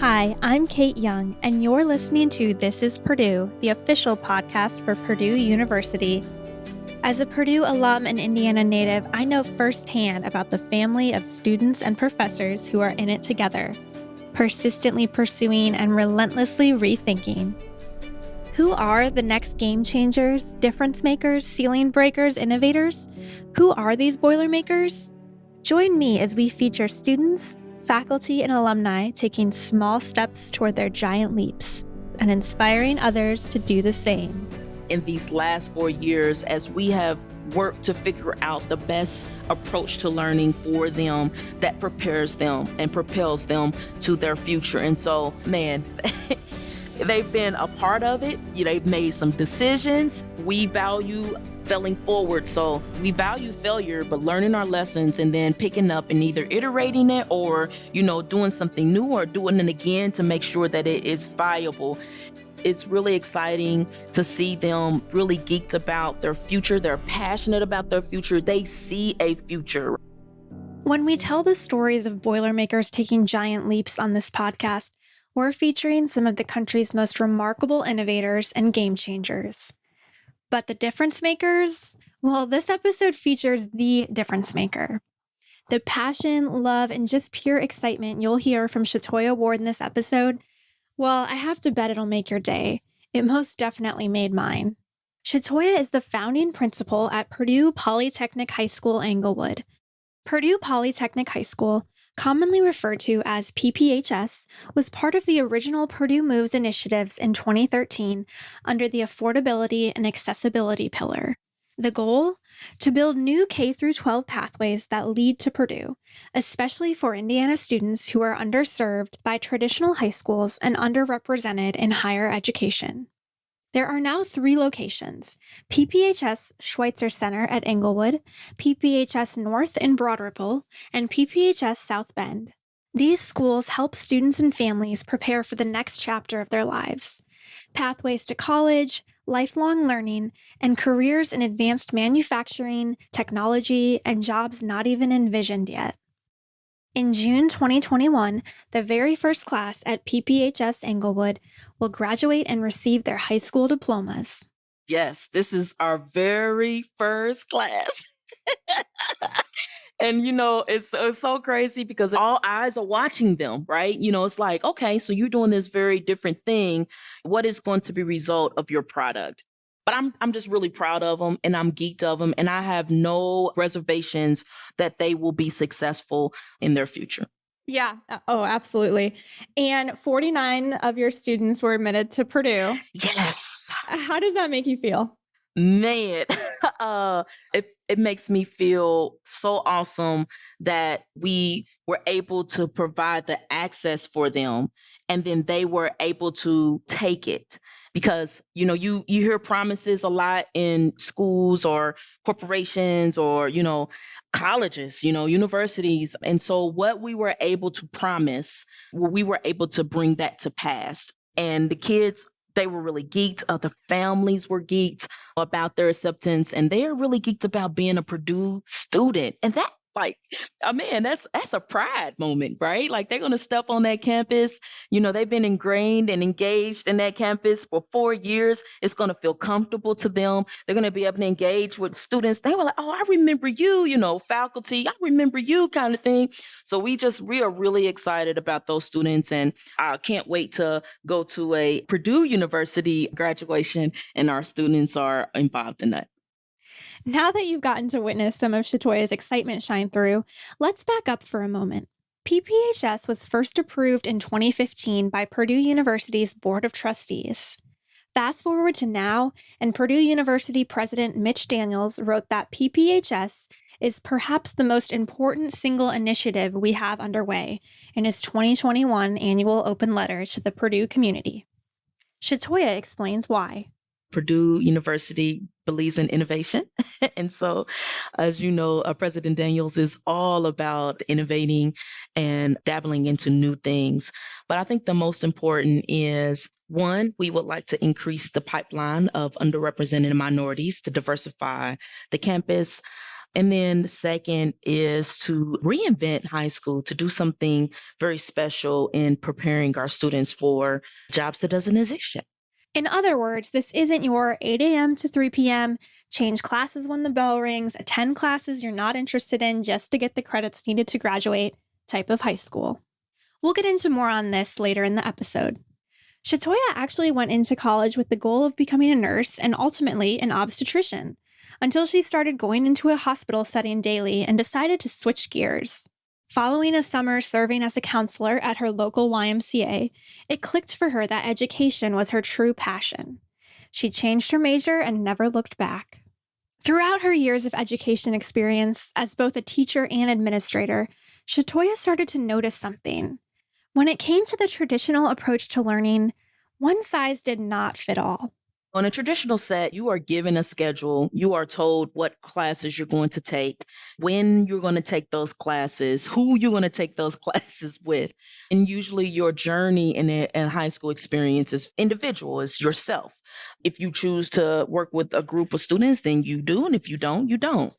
Hi, I'm Kate Young, and you're listening to This is Purdue, the official podcast for Purdue University. As a Purdue alum and Indiana native, I know firsthand about the family of students and professors who are in it together, persistently pursuing and relentlessly rethinking. Who are the next game changers, difference makers, ceiling breakers, innovators? Who are these Boilermakers? Join me as we feature students, faculty, and alumni taking small steps toward their giant leaps and inspiring others to do the same. In these last four years, as we have worked to figure out the best approach to learning for them that prepares them and propels them to their future. And so, man, they've been a part of it. They've made some decisions. We value failing forward. So we value failure, but learning our lessons and then picking up and either iterating it or, you know, doing something new or doing it again to make sure that it is viable. It's really exciting to see them really geeked about their future. They're passionate about their future. They see a future. When we tell the stories of Boilermakers taking giant leaps on this podcast, we're featuring some of the country's most remarkable innovators and game changers. But the difference makers? Well, this episode features the difference maker. The passion, love, and just pure excitement you'll hear from Shatoya Ward in this episode, well, I have to bet it'll make your day. It most definitely made mine. Shatoya is the founding principal at Purdue Polytechnic High School Englewood. Purdue Polytechnic High School commonly referred to as PPHS, was part of the original Purdue Moves initiatives in 2013 under the Affordability and Accessibility pillar. The goal? To build new K 12 pathways that lead to Purdue, especially for Indiana students who are underserved by traditional high schools and underrepresented in higher education. There are now three locations PPHS Schwitzer Center at Englewood, PPHS North in Broad Ripple, and PPHS South Bend. These schools help students and families prepare for the next chapter of their lives pathways to college, lifelong learning, and careers in advanced manufacturing, technology, and jobs not even envisioned yet. In June 2021, the very first class at PPHS Englewood will graduate and receive their high school diplomas. Yes, this is our very first class. and you know it's, it's so crazy because all eyes are watching them right you know it's like okay so you're doing this very different thing what is going to be result of your product but I'm I'm just really proud of them and I'm geeked of them and I have no reservations that they will be successful in their future. Yeah. Uh, oh, absolutely. And 49 of your students were admitted to Purdue. Yes. How does that make you feel? Man, uh, it it makes me feel so awesome that we were able to provide the access for them, and then they were able to take it because you know you you hear promises a lot in schools or corporations or you know colleges you know universities and so what we were able to promise we were able to bring that to pass and the kids they were really geeked. Uh, the families were geeked about their acceptance, and they are really geeked about being a Purdue student. And that like oh man that's that's a pride moment right? Like they're going to step on that campus. You know they've been ingrained and engaged in that campus for four years. It's going to feel comfortable to them. They're going to be able to engage with students. They were like oh i remember you you know faculty i remember you kind of thing. So we just we are really excited about those students and i can't wait to go to a purdue university graduation and our students are involved in that now that you've gotten to witness some of Shatoya's excitement shine through, let's back up for a moment. PPHS was first approved in 2015 by Purdue University's Board of Trustees. Fast forward to now, and Purdue University President Mitch Daniels wrote that PPHS is perhaps the most important single initiative we have underway in his 2021 annual open letter to the Purdue community. Shatoya explains why. Purdue University believes in innovation. and so, as you know, uh, President Daniels is all about innovating and dabbling into new things. But I think the most important is one, we would like to increase the pipeline of underrepresented minorities to diversify the campus. And then the second is to reinvent high school, to do something very special in preparing our students for jobs that doesn't exist yet. In other words, this isn't your 8 a.m. to 3 p.m., change classes when the bell rings, attend classes you're not interested in just to get the credits needed to graduate type of high school. We'll get into more on this later in the episode. Shatoya actually went into college with the goal of becoming a nurse and ultimately an obstetrician until she started going into a hospital setting daily and decided to switch gears. Following a summer serving as a counselor at her local YMCA, it clicked for her that education was her true passion. She changed her major and never looked back. Throughout her years of education experience as both a teacher and administrator, Shatoya started to notice something. When it came to the traditional approach to learning, one size did not fit all. On a traditional set, you are given a schedule. You are told what classes you're going to take, when you're going to take those classes, who you're going to take those classes with. And usually your journey in a, a high school experience is individual, is yourself. If you choose to work with a group of students, then you do. And if you don't, you don't.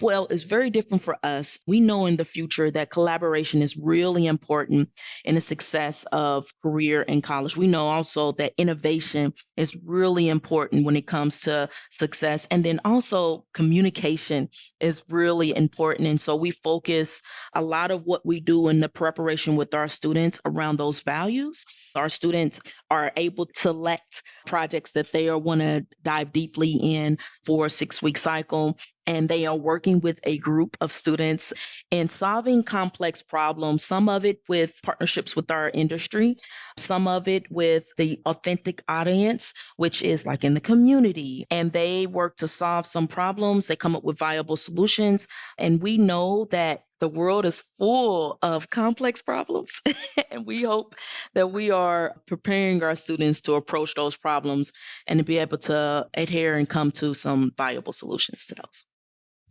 Well, it's very different for us. We know in the future that collaboration is really important in the success of career and college. We know also that innovation is really important when it comes to success. And then also communication is really important. And so we focus a lot of what we do in the preparation with our students around those values. Our students are able to select projects that they want to dive deeply in for a six week cycle and they are working with a group of students in solving complex problems, some of it with partnerships with our industry, some of it with the authentic audience, which is like in the community. And they work to solve some problems, they come up with viable solutions. And we know that the world is full of complex problems. and we hope that we are preparing our students to approach those problems and to be able to adhere and come to some viable solutions to those.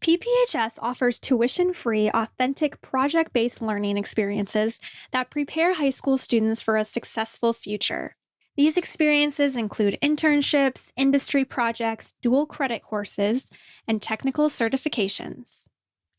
PPHS offers tuition free, authentic, project based learning experiences that prepare high school students for a successful future. These experiences include internships, industry projects, dual credit courses, and technical certifications.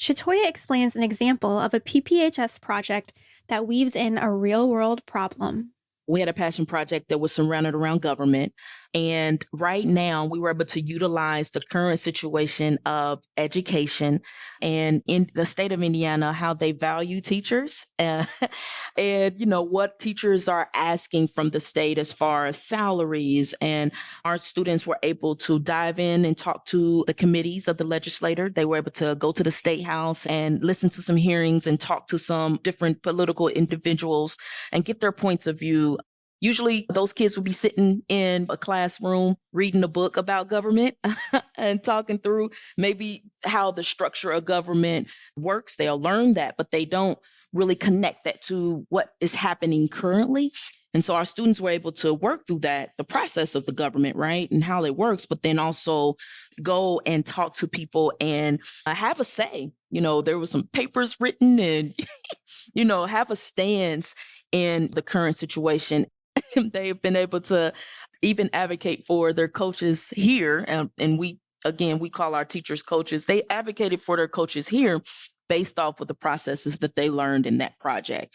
Shatoya explains an example of a PPHS project that weaves in a real world problem. We had a passion project that was surrounded around government. And right now, we were able to utilize the current situation of education and in the state of Indiana, how they value teachers uh, and, you know, what teachers are asking from the state as far as salaries. And our students were able to dive in and talk to the committees of the legislator. They were able to go to the state house and listen to some hearings and talk to some different political individuals and get their points of view Usually, those kids would be sitting in a classroom reading a book about government and talking through maybe how the structure of government works. They'll learn that, but they don't really connect that to what is happening currently. And so our students were able to work through that, the process of the government, right? And how it works, but then also go and talk to people and have a say. You know, there was some papers written and, you know, have a stance in the current situation they've been able to even advocate for their coaches here. And, and we, again, we call our teachers coaches. They advocated for their coaches here based off of the processes that they learned in that project.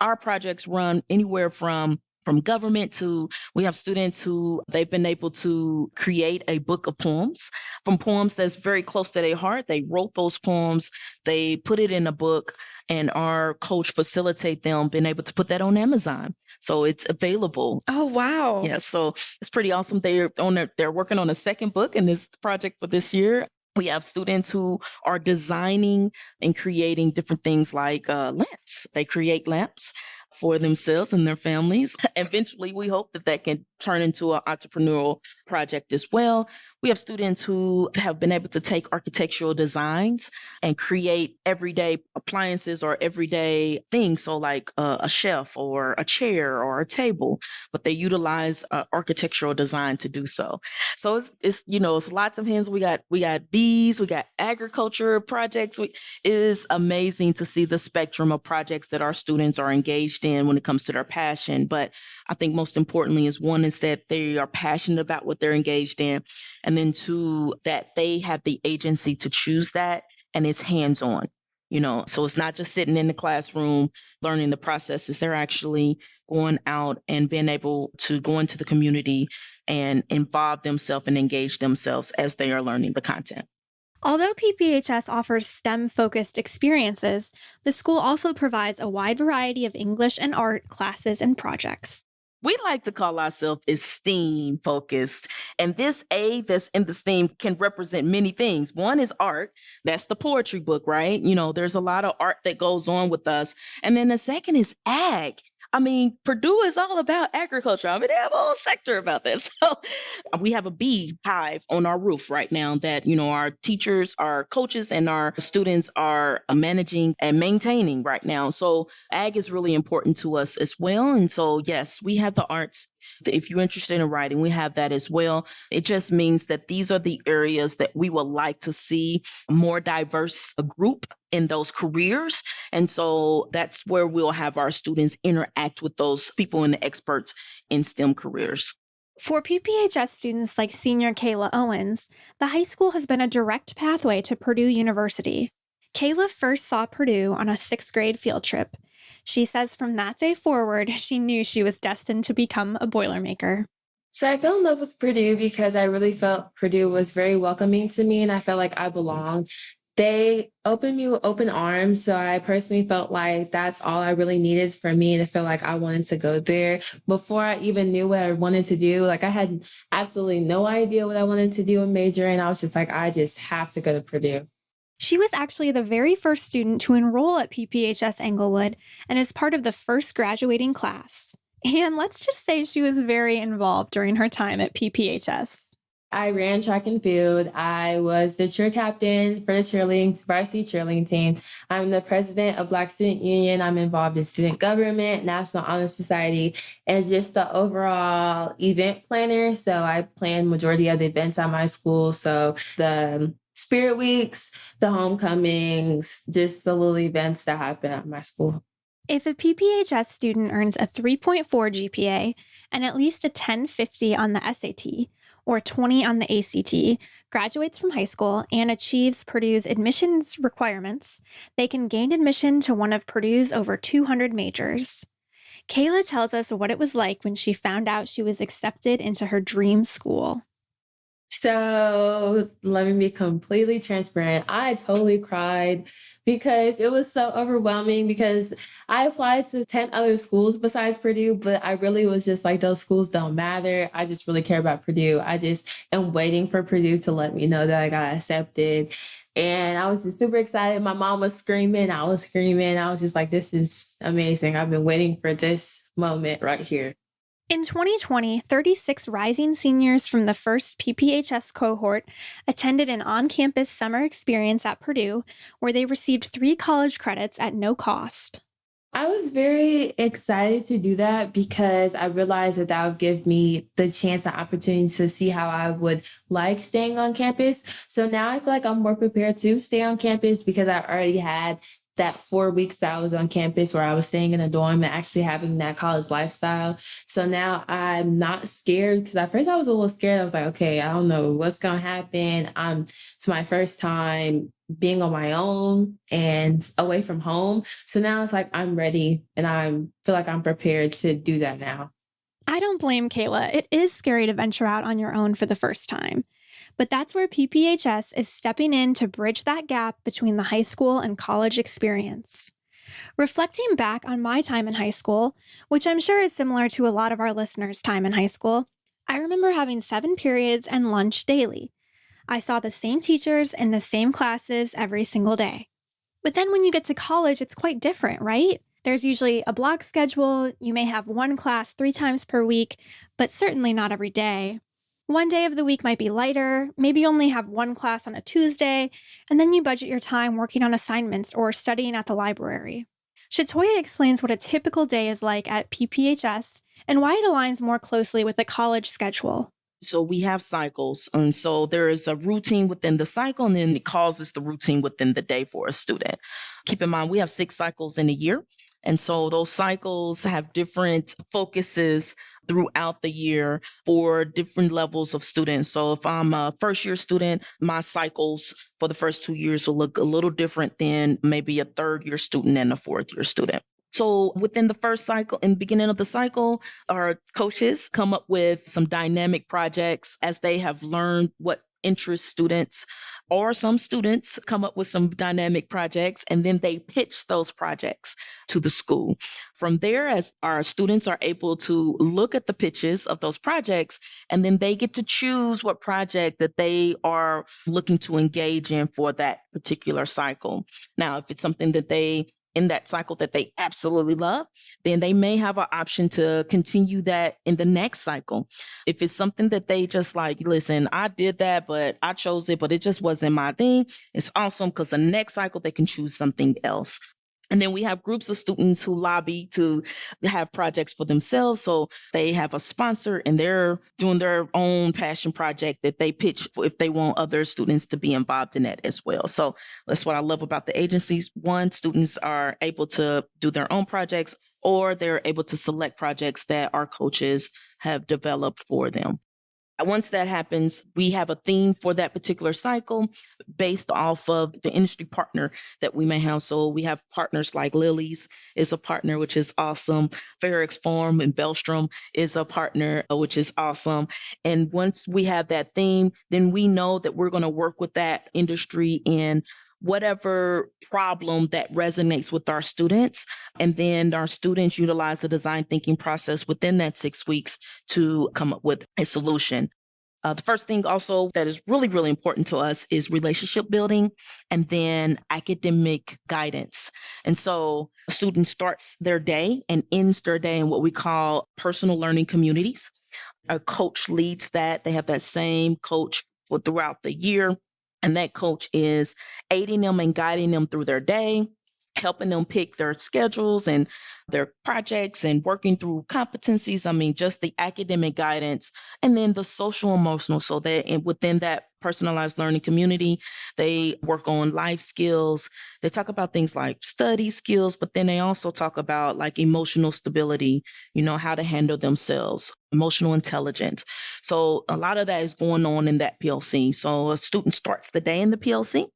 Our projects run anywhere from from government to we have students who they've been able to create a book of poems from poems that's very close to their heart they wrote those poems they put it in a book and our coach facilitate them being able to put that on amazon so it's available. Oh wow. Yeah, so it's pretty awesome. They're on their, they're working on a second book in this project for this year. We have students who are designing and creating different things like uh, lamps. They create lamps for themselves and their families. Eventually, we hope that that can turn into an entrepreneurial project as well. We have students who have been able to take architectural designs and create everyday appliances or everyday things. So, like uh, a shelf or a chair or a table, but they utilize uh, architectural design to do so. So it's, it's you know it's lots of hands. We got we got bees, we got agriculture projects. We, it is amazing to see the spectrum of projects that our students are engaged in when it comes to their passion. But I think most importantly is one is that they are passionate about what they're engaged in. And then two, that they have the agency to choose that and it's hands on you know? So it's not just sitting in the classroom learning the processes. They're actually going out and being able to go into the community and involve themselves and engage themselves as they are learning the content. Although PPHS offers STEM focused experiences, the school also provides a wide variety of English and art classes and projects we like to call ourselves STEAM focused. And this A that's in the STEAM can represent many things. One is art. That's the poetry book, right? You know, there's a lot of art that goes on with us. And then the second is ag. I mean, Purdue is all about agriculture. I mean, they have a whole sector about this. So uh, we have a bee hive on our roof right now that, you know, our teachers, our coaches, and our students are uh, managing and maintaining right now. So ag is really important to us as well. And so, yes, we have the arts if you're interested in writing, we have that as well. It just means that these are the areas that we would like to see more diverse uh, group in those careers. And so that's where we'll have our students interact with those people and the experts in STEM careers. For PPHS students like senior Kayla Owens, the high school has been a direct pathway to Purdue University. Kayla first saw Purdue on a sixth grade field trip she says from that day forward, she knew she was destined to become a Boilermaker. So I fell in love with Purdue because I really felt Purdue was very welcoming to me and I felt like I belonged. They opened me with open arms. So I personally felt like that's all I really needed for me to feel like I wanted to go there. Before I even knew what I wanted to do, like I had absolutely no idea what I wanted to do in major. And I was just like, I just have to go to Purdue. She was actually the very first student to enroll at PPHS Englewood and is part of the first graduating class. And let's just say she was very involved during her time at PPHS. I ran track and field. I was the cheer captain for the cheerleading varsity cheerleading team. I'm the president of Black Student Union. I'm involved in student government, National Honor Society, and just the overall event planner. So I plan majority of the events at my school. So the um, spirit weeks, the homecomings, just the little events that happen at my school. If a PPHS student earns a 3.4 GPA and at least a 1050 on the SAT or 20 on the ACT, graduates from high school, and achieves Purdue's admissions requirements, they can gain admission to one of Purdue's over 200 majors. Kayla tells us what it was like when she found out she was accepted into her dream school. So let me be completely transparent. I totally cried because it was so overwhelming because I applied to 10 other schools besides Purdue, but I really was just like, those schools don't matter. I just really care about Purdue. I just am waiting for Purdue to let me know that I got accepted. And I was just super excited. My mom was screaming. I was screaming. I was just like, this is amazing. I've been waiting for this moment right here. In 2020, 36 rising seniors from the first PPHS cohort attended an on campus summer experience at Purdue where they received three college credits at no cost. I was very excited to do that because I realized that that would give me the chance and opportunity to see how I would like staying on campus. So now I feel like I'm more prepared to stay on campus because I already had that four weeks I was on campus where I was staying in a dorm and actually having that college lifestyle. So now I'm not scared because at first I was a little scared. I was like, okay, I don't know what's going to happen. Um, it's my first time being on my own and away from home. So now it's like I'm ready and I feel like I'm prepared to do that now. I don't blame Kayla. It is scary to venture out on your own for the first time. But that's where PPHS is stepping in to bridge that gap between the high school and college experience. Reflecting back on my time in high school, which I'm sure is similar to a lot of our listeners' time in high school, I remember having seven periods and lunch daily. I saw the same teachers in the same classes every single day. But then when you get to college, it's quite different, right? There's usually a block schedule. You may have one class three times per week, but certainly not every day. One day of the week might be lighter, maybe you only have one class on a Tuesday, and then you budget your time working on assignments or studying at the library. Shatoya explains what a typical day is like at PPHS and why it aligns more closely with the college schedule. So we have cycles. And so there is a routine within the cycle, and then it causes the routine within the day for a student. Keep in mind, we have six cycles in a year. And so those cycles have different focuses throughout the year for different levels of students. So if I'm a first year student, my cycles for the first two years will look a little different than maybe a third year student and a fourth year student. So within the first cycle, in the beginning of the cycle, our coaches come up with some dynamic projects as they have learned what interests students or some students come up with some dynamic projects and then they pitch those projects to the school. From there, as our students are able to look at the pitches of those projects, and then they get to choose what project that they are looking to engage in for that particular cycle. Now, if it's something that they in that cycle that they absolutely love, then they may have an option to continue that in the next cycle. If it's something that they just like, listen, I did that, but I chose it, but it just wasn't my thing, it's awesome because the next cycle they can choose something else. And then we have groups of students who lobby to have projects for themselves. So they have a sponsor and they're doing their own passion project that they pitch if they want other students to be involved in that as well. So that's what I love about the agencies. One, students are able to do their own projects or they're able to select projects that our coaches have developed for them. Once that happens, we have a theme for that particular cycle based off of the industry partner that we may have. So we have partners like Lilly's is a partner, which is awesome. Ferrex Farm and Bellstrom is a partner, uh, which is awesome. And once we have that theme, then we know that we're going to work with that industry in whatever problem that resonates with our students. And then our students utilize the design thinking process within that six weeks to come up with a solution. Uh, the first thing also that is really, really important to us is relationship building and then academic guidance. And so a student starts their day and ends their day in what we call personal learning communities. A coach leads that. They have that same coach throughout the year. And that coach is aiding them and guiding them through their day, helping them pick their schedules and their projects and working through competencies. I mean, just the academic guidance and then the social emotional. So that within that personalized learning community, they work on life skills. They talk about things like study skills, but then they also talk about like emotional stability, you know, how to handle themselves, emotional intelligence. So a lot of that is going on in that PLC. So a student starts the day in the PLC.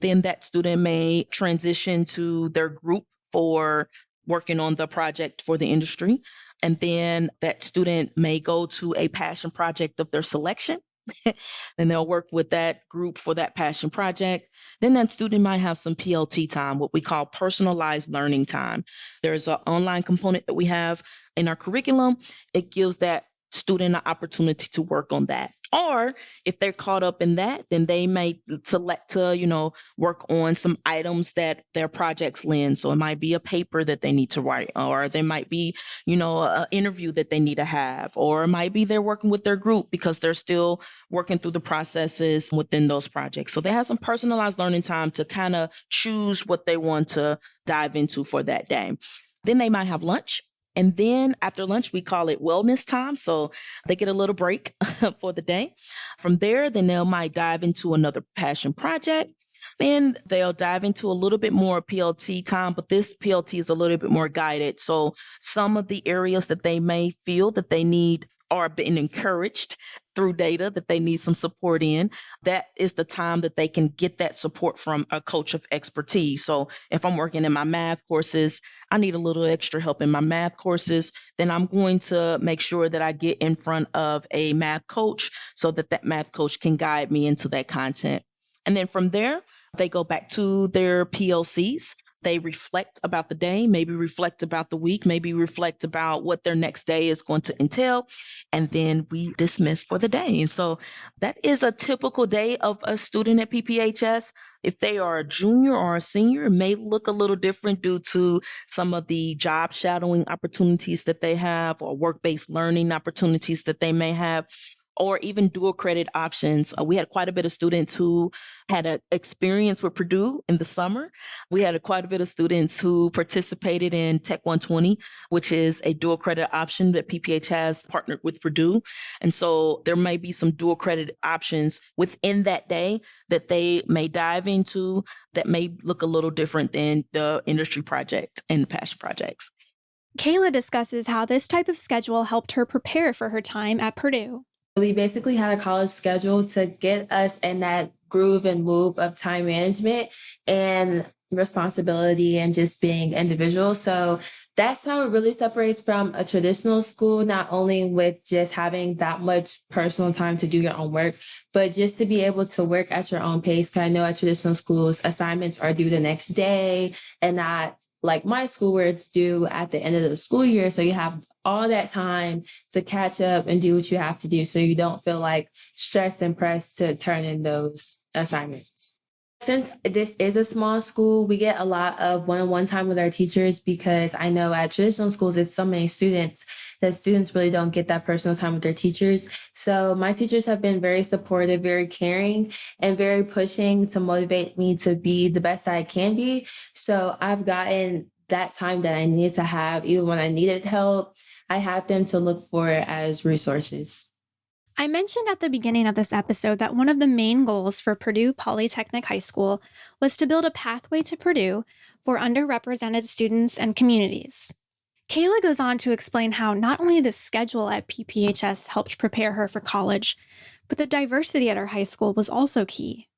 Then that student may transition to their group for working on the project for the industry. And then that student may go to a passion project of their selection. and they'll work with that group for that passion project. Then that student might have some PLT time, what we call personalized learning time. There's an online component that we have in our curriculum. It gives that student an opportunity to work on that. Or if they're caught up in that, then they may select to, you know, work on some items that their projects lend. So it might be a paper that they need to write, or there might be, you know, an interview that they need to have, or it might be they're working with their group because they're still working through the processes within those projects. So they have some personalized learning time to kind of choose what they want to dive into for that day. Then they might have lunch and then after lunch, we call it wellness time. So they get a little break for the day. From there, then they might dive into another passion project. Then they'll dive into a little bit more PLT time, but this PLT is a little bit more guided. So some of the areas that they may feel that they need are being encouraged through data that they need some support in, that is the time that they can get that support from a coach of expertise. So if I'm working in my math courses, I need a little extra help in my math courses, then I'm going to make sure that I get in front of a math coach so that that math coach can guide me into that content. And then from there, they go back to their PLCs they reflect about the day, maybe reflect about the week, maybe reflect about what their next day is going to entail, and then we dismiss for the day. And so that is a typical day of a student at PPHS. If they are a junior or a senior, it may look a little different due to some of the job shadowing opportunities that they have or work-based learning opportunities that they may have or even dual credit options. Uh, we had quite a bit of students who had an experience with Purdue in the summer. We had a, quite a bit of students who participated in Tech 120, which is a dual credit option that PPH has partnered with Purdue. And so there may be some dual credit options within that day that they may dive into that may look a little different than the industry project and the passion projects. Kayla discusses how this type of schedule helped her prepare for her time at Purdue. We basically had a college schedule to get us in that groove and move of time management and responsibility and just being individual. So that's how it really separates from a traditional school, not only with just having that much personal time to do your own work, but just to be able to work at your own pace. Cause I know at traditional schools, assignments are due the next day and not like my school where it's due at the end of the school year. So you have all that time to catch up and do what you have to do. So you don't feel like stressed and pressed to turn in those assignments. Since this is a small school, we get a lot of one-on-one time with our teachers because I know at traditional schools, it's so many students that students really don't get that personal time with their teachers. So my teachers have been very supportive, very caring, and very pushing to motivate me to be the best that I can be. So I've gotten that time that I needed to have, even when I needed help, I had them to look for as resources. I mentioned at the beginning of this episode that one of the main goals for Purdue Polytechnic High School was to build a pathway to Purdue for underrepresented students and communities. Kayla goes on to explain how not only the schedule at PPHS helped prepare her for college, but the diversity at her high school was also key.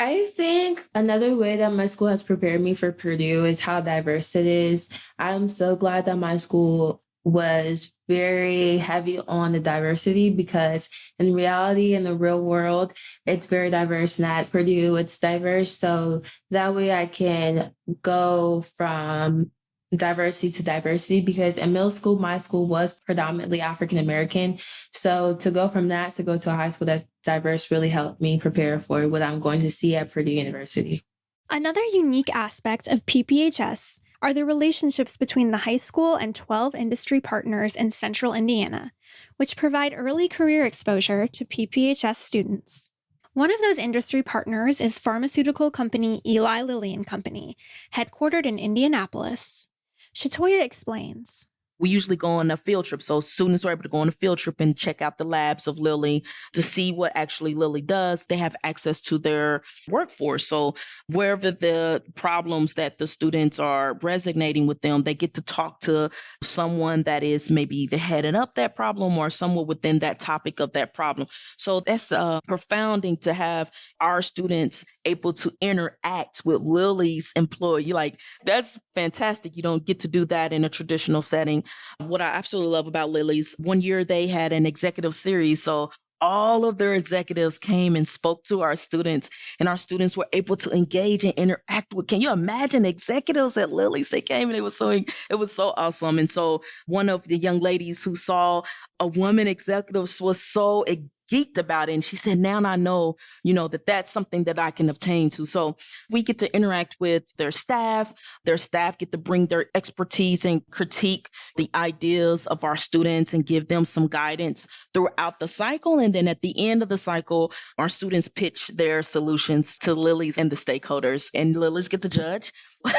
I think another way that my school has prepared me for Purdue is how diverse it is. I'm so glad that my school was very heavy on the diversity because in reality in the real world it's very diverse and at purdue it's diverse. So that way i can go from diversity to diversity because in middle school my school was predominantly african american. So to go from that to go to a high school that's diverse really helped me prepare for what i'm going to see at purdue university. Another unique aspect of pphs are the relationships between the high school and 12 industry partners in central Indiana, which provide early career exposure to PPHS students. One of those industry partners is pharmaceutical company Eli Lilly and Company, headquartered in Indianapolis. Shatoya explains we usually go on a field trip. So students are able to go on a field trip and check out the labs of Lilly to see what actually Lilly does. They have access to their workforce. So wherever the problems that the students are resonating with them, they get to talk to someone that is maybe either heading up that problem or someone within that topic of that problem. So that's uh, profounding to have our students able to interact with Lilly's employee. Like that's fantastic. You don't get to do that in a traditional setting. What I absolutely love about Lilly's, one year they had an executive series. So all of their executives came and spoke to our students and our students were able to engage and interact with can you imagine executives at Lilly's they came and it was so it was so awesome and so one of the young ladies who saw a woman executive was so geeked about it. And she said, now I know, you know, that that's something that I can obtain to. So we get to interact with their staff. Their staff get to bring their expertise and critique the ideas of our students and give them some guidance throughout the cycle. And then at the end of the cycle, our students pitch their solutions to Lilly's and the stakeholders. And Lilly's get to judge.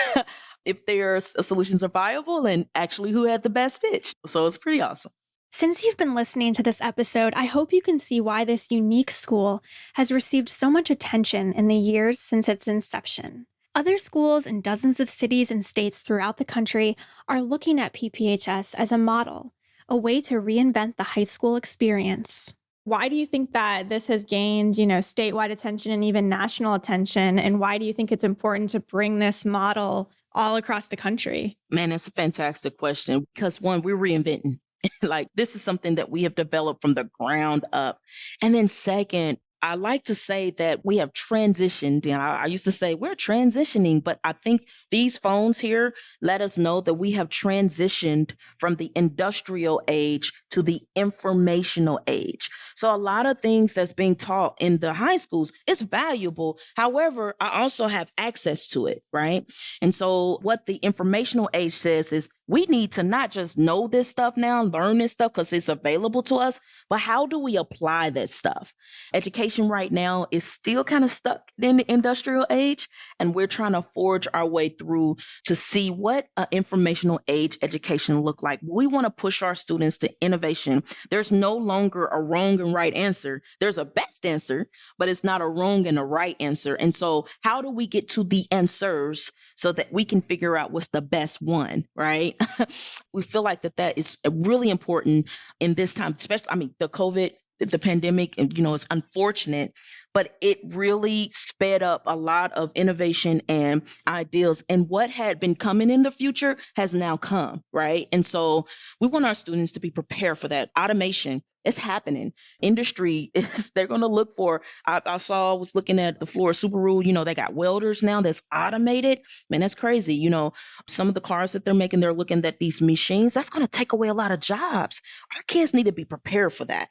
if their solutions are viable and actually who had the best pitch. So it's pretty awesome. Since you've been listening to this episode, I hope you can see why this unique school has received so much attention in the years since its inception. Other schools in dozens of cities and states throughout the country are looking at PPHS as a model, a way to reinvent the high school experience. Why do you think that this has gained, you know, statewide attention and even national attention? And why do you think it's important to bring this model all across the country? Man, that's a fantastic question because one, we're reinventing like this is something that we have developed from the ground up. And then second, I like to say that we have transitioned. And I, I, used to say we're transitioning, but I think these phones here let us know that we have transitioned from the industrial age to the informational age. So a lot of things that's being taught in the high schools is valuable. However, I also have access to it, right? And so what the informational age says is we need to not just know this stuff now, learn this stuff because it's available to us, but how do we apply this stuff? Education right now is still kind of stuck in the industrial age, and we're trying to forge our way through to see what an informational age education look like. We want to push our students to innovation. There's no longer a wrong and right answer. There's a best answer, but it's not a wrong and a right answer. And so how do we get to the answers so that we can figure out what's the best one, right? we feel like that that is uh, really important in this time, especially, I mean, the COVID, the pandemic, and you know, it's unfortunate, but it really sped up a lot of innovation and ideals. And what had been coming in the future has now come, right? And so we want our students to be prepared for that. Automation it's happening. Industry is they're gonna look for. I, I saw I was looking at the floor of Subaru, you know, they got welders now that's automated. Man, that's crazy. You know, some of the cars that they're making, they're looking at these machines. That's gonna take away a lot of jobs. Our kids need to be prepared for that.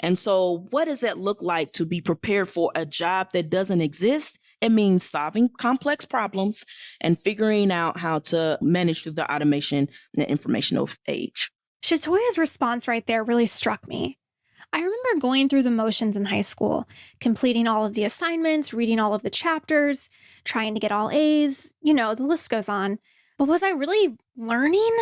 And so, what does that look like to be prepared for a job that doesn't exist? It means solving complex problems and figuring out how to manage through the automation and the informational age. Shatoya's response right there really struck me. I remember going through the motions in high school, completing all of the assignments, reading all of the chapters, trying to get all A's, you know, the list goes on. But was I really learning?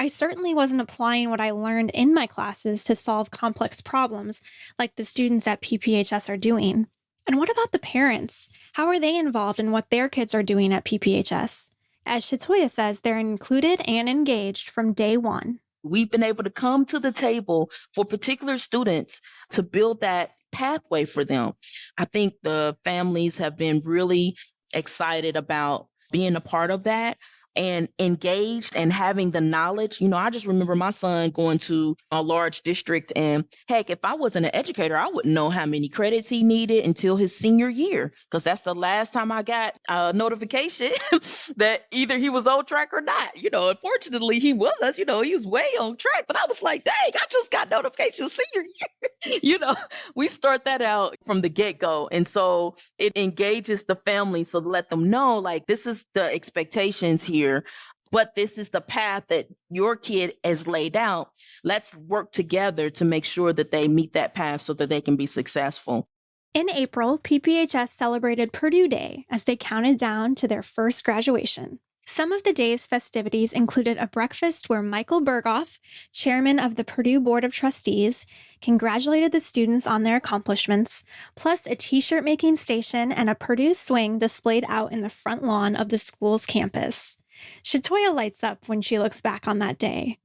I certainly wasn't applying what I learned in my classes to solve complex problems like the students at PPHS are doing. And what about the parents? How are they involved in what their kids are doing at PPHS? As Shatoya says, they're included and engaged from day one. We've been able to come to the table for particular students to build that pathway for them. I think the families have been really excited about being a part of that and engaged and having the knowledge. You know, I just remember my son going to a large district, and heck, if I wasn't an educator, I wouldn't know how many credits he needed until his senior year, because that's the last time I got a notification that either he was on track or not. You know, unfortunately, he was. You know, he was way on track, but I was like, dang, I just got notification senior year. you know, we start that out from the get go, and so it engages the family, so let them know like this is the expectations here here, but this is the path that your kid has laid out. Let's work together to make sure that they meet that path so that they can be successful. In April, PPHS celebrated Purdue Day as they counted down to their first graduation. Some of the day's festivities included a breakfast where Michael Berghoff, chairman of the Purdue Board of Trustees, congratulated the students on their accomplishments, plus a t shirt making station and a Purdue swing displayed out in the front lawn of the school's campus. Shatoya lights up when she looks back on that day.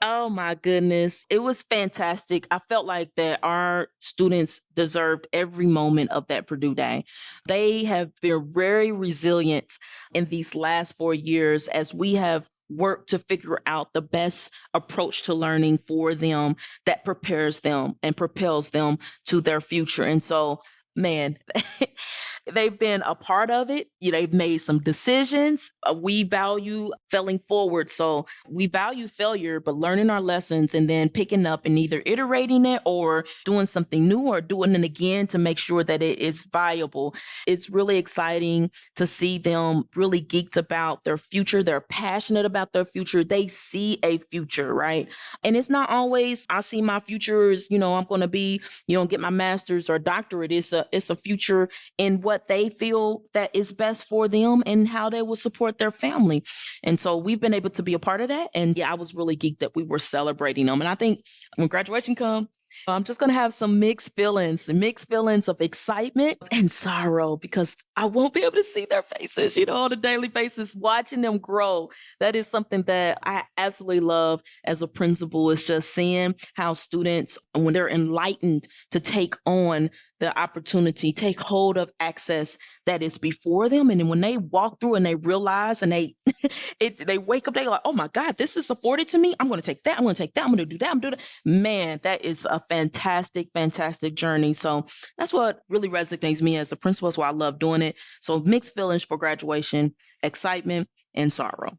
Oh my goodness. It was fantastic. I felt like that our students deserved every moment of that Purdue Day. They have been very resilient in these last four years as we have worked to figure out the best approach to learning for them that prepares them and propels them to their future. And so man, they've been a part of it. You know, they've made some decisions. Uh, we value failing forward. So we value failure, but learning our lessons and then picking up and either iterating it or doing something new or doing it again to make sure that it is viable. It's really exciting to see them really geeked about their future. They're passionate about their future. They see a future, right? And it's not always, I see my future is, you know, I'm going to be, you know, get my master's or doctorate. It's a, it's a future in what they feel that is best for them and how they will support their family. And so we've been able to be a part of that. And yeah, I was really geeked that we were celebrating them. And I think when graduation come, I'm just going to have some mixed feelings, mixed feelings of excitement and sorrow because I won't be able to see their faces, you know, on a daily basis, watching them grow. That is something that I absolutely love as a principal is just seeing how students, when they're enlightened to take on the opportunity, take hold of access that is before them. And then when they walk through and they realize and they it, they wake up, they're like, oh my God, this is afforded to me. I'm going to take that. I'm going to take that. I'm going to do that. I'm doing that. Man, that is a fantastic, fantastic journey. So that's what really resonates me as a principal. That's why I love doing it. So mixed feelings for graduation, excitement and sorrow.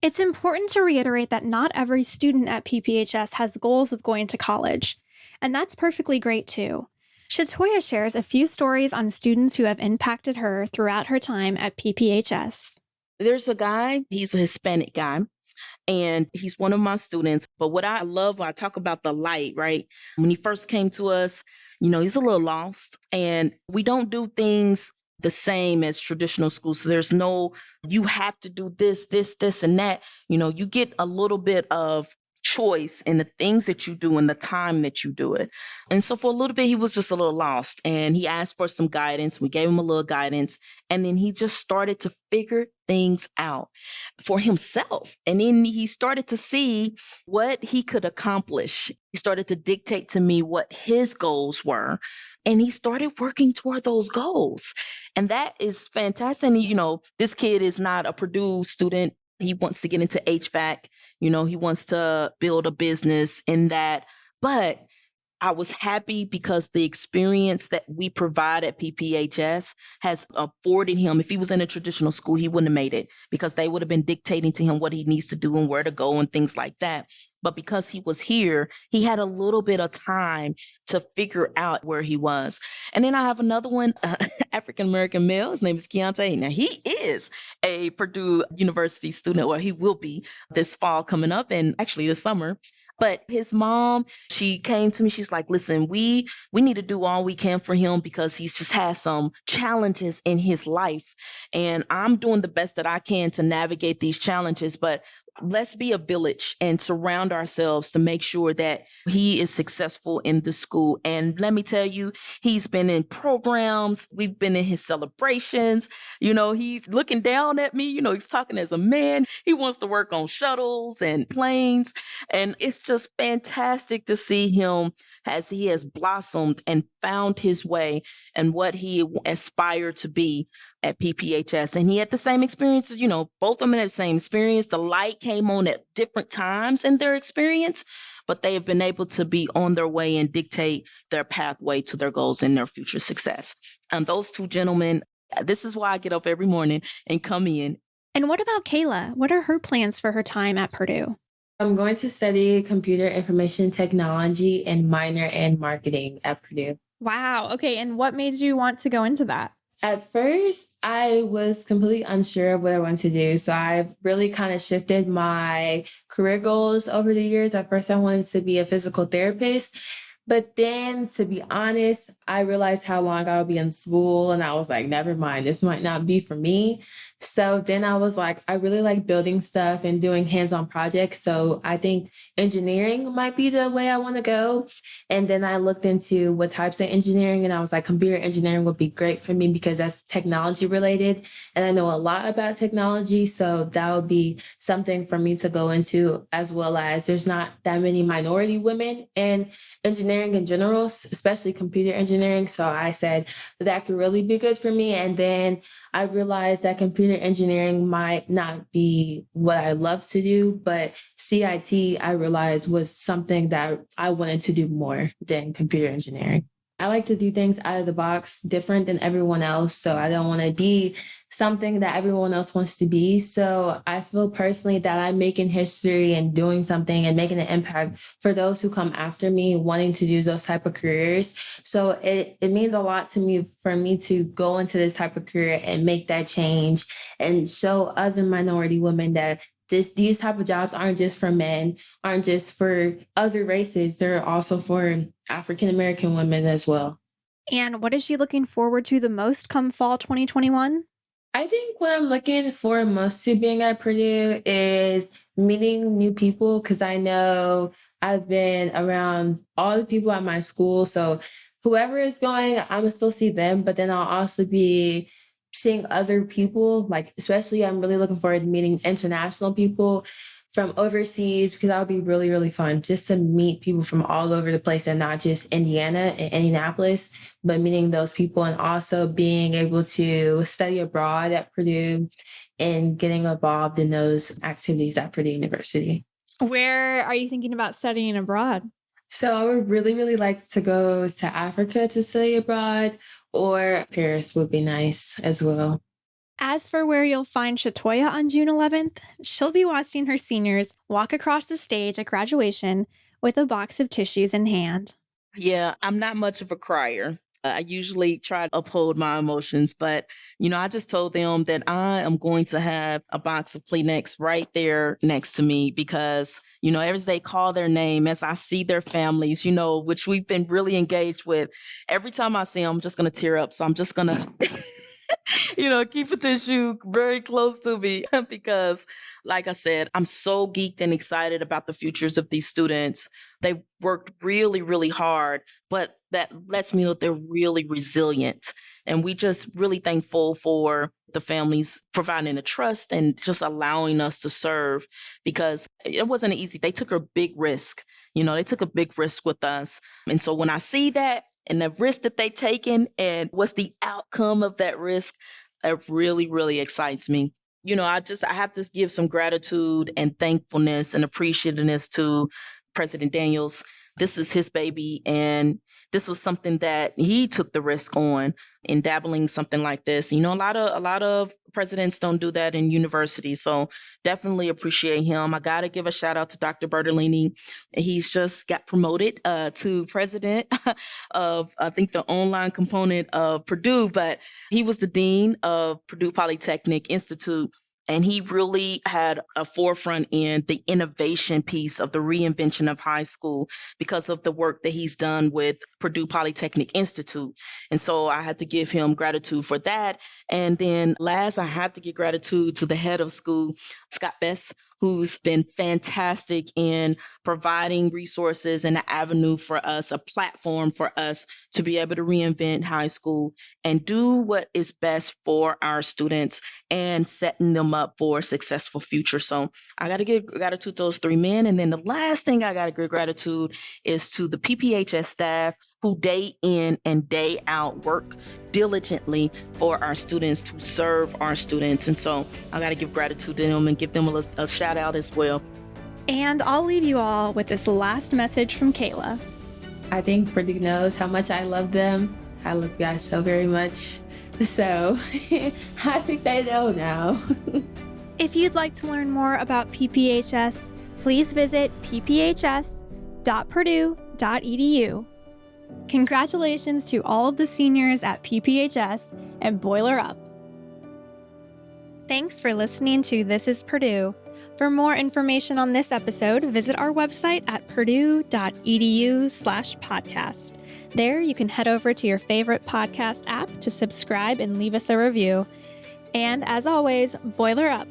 It's important to reiterate that not every student at PPHS has goals of going to college. And that's perfectly great too. Shatoya shares a few stories on students who have impacted her throughout her time at PPHS. There's a guy, he's a Hispanic guy, and he's one of my students. But what I love when I talk about the light, right? When he first came to us, you know, he's a little lost, and we don't do things the same as traditional schools. So there's no, you have to do this, this, this, and that. You know, you get a little bit of choice in the things that you do and the time that you do it. And so for a little bit, he was just a little lost and he asked for some guidance. We gave him a little guidance and then he just started to figure things out for himself. And then he started to see what he could accomplish. He started to dictate to me what his goals were. And he started working toward those goals. And that is fantastic. And, you know, this kid is not a Purdue student he wants to get into HVAC, you know, he wants to build a business in that. But I was happy because the experience that we provide at PPHS has afforded him. If he was in a traditional school, he wouldn't have made it because they would have been dictating to him what he needs to do and where to go and things like that. But because he was here, he had a little bit of time to figure out where he was. And then I have another one, uh, African American male. His name is Keontae. Now he is a Purdue University student, or he will be this fall coming up, and actually this summer. But his mom, she came to me. She's like, "Listen, we we need to do all we can for him because he's just had some challenges in his life, and I'm doing the best that I can to navigate these challenges. But let's be a village and surround ourselves to make sure that he is successful in the school. And let me tell you, he's been in programs, we've been in his celebrations. You know, he's looking down at me, you know, he's talking as a man. He wants to work on shuttles and planes. And it's just fantastic to see him as he has blossomed and found his way and what he aspired to be at PPHS. And he had the same experiences, you know, both of them had the same experience. The light came on at different times in their experience, but they have been able to be on their way and dictate their pathway to their goals and their future success. And those two gentlemen, this is why I get up every morning and come in. And what about Kayla? What are her plans for her time at Purdue? I'm going to study computer information technology and minor in marketing at Purdue. Wow. Okay. And what made you want to go into that? At first, I was completely unsure of what I wanted to do. So I've really kind of shifted my career goals over the years. At first, I wanted to be a physical therapist. But then, to be honest, I realized how long I would be in school, and I was like, never mind, this might not be for me. So then I was like, I really like building stuff and doing hands on projects. So I think engineering might be the way I want to go. And then I looked into what types of engineering, and I was like, computer engineering would be great for me because that's technology related. And I know a lot about technology. So that would be something for me to go into, as well as there's not that many minority women in engineering in general, especially computer engineering. So I said that could really be good for me. And then I realized that computer engineering might not be what I love to do, but CIT I realized was something that I wanted to do more than computer engineering. I like to do things out of the box, different than everyone else. So I don't want to be something that everyone else wants to be. So I feel personally that I'm making history and doing something and making an impact for those who come after me wanting to do those type of careers. So it, it means a lot to me for me to go into this type of career and make that change and show other minority women that this these type of jobs aren't just for men, aren't just for other races. They're also for African American women as well. And what is she looking forward to the most come fall 2021? I think what I'm looking for most to being at Purdue is meeting new people because I know I've been around all the people at my school. So whoever is going, I'm gonna still see them, but then I'll also be seeing other people, like especially I'm really looking forward to meeting international people from overseas because that would be really, really fun just to meet people from all over the place and not just Indiana and Indianapolis, but meeting those people and also being able to study abroad at Purdue and getting involved in those activities at Purdue University. Where are you thinking about studying abroad? So I would really, really like to go to Africa to study abroad, or Paris would be nice as well. As for where you'll find Shatoya on June 11th, she'll be watching her seniors walk across the stage at graduation with a box of tissues in hand. Yeah, I'm not much of a crier. I usually try to uphold my emotions, but you know, I just told them that I am going to have a box of Kleenex right there next to me because, you know, as they call their name, as I see their families, you know, which we've been really engaged with, every time I see them, I'm just going to tear up. So I'm just going to you know, keep a tissue very close to me because, like I said, I'm so geeked and excited about the futures of these students. They've worked really, really hard, but that lets me know they're really resilient. And we just really thankful for the families providing the trust and just allowing us to serve because it wasn't easy. They took a big risk. You know, they took a big risk with us. And so when I see that and the risk that they taken and what's the outcome of that risk, it really, really excites me. You know, I just I have to give some gratitude and thankfulness and appreciativeness to President Daniels. This is his baby and this was something that he took the risk on in dabbling something like this. You know, a lot of a lot of presidents don't do that in universities. So definitely appreciate him. I gotta give a shout out to Dr. Bertoline. He's just got promoted uh, to president of I think the online component of Purdue, but he was the dean of Purdue Polytechnic Institute and he really had a forefront in the innovation piece of the reinvention of high school because of the work that he's done with Purdue Polytechnic Institute. And so I had to give him gratitude for that. And then last, I have to give gratitude to the head of school, Scott Bess, who's been fantastic in providing resources and an avenue for us, a platform for us to be able to reinvent high school and do what is best for our students and setting them up for a successful future. So I got to give gratitude to those three men. And then the last thing I got to give gratitude is to the PPHS staff who day in and day out work diligently for our students to serve our students. And so I got to give gratitude to them and give them a, a shout out as well. And I'll leave you all with this last message from Kayla. I think Purdue knows how much I love them. I love you guys so very much. So I think they know now. if you'd like to learn more about PPHS, please visit pphs.purdue.edu. Congratulations to all of the seniors at PPHS and Boiler Up. Thanks for listening to This is Purdue. For more information on this episode, visit our website at purdue.edu slash podcast. There, you can head over to your favorite podcast app to subscribe and leave us a review. And as always, boiler up.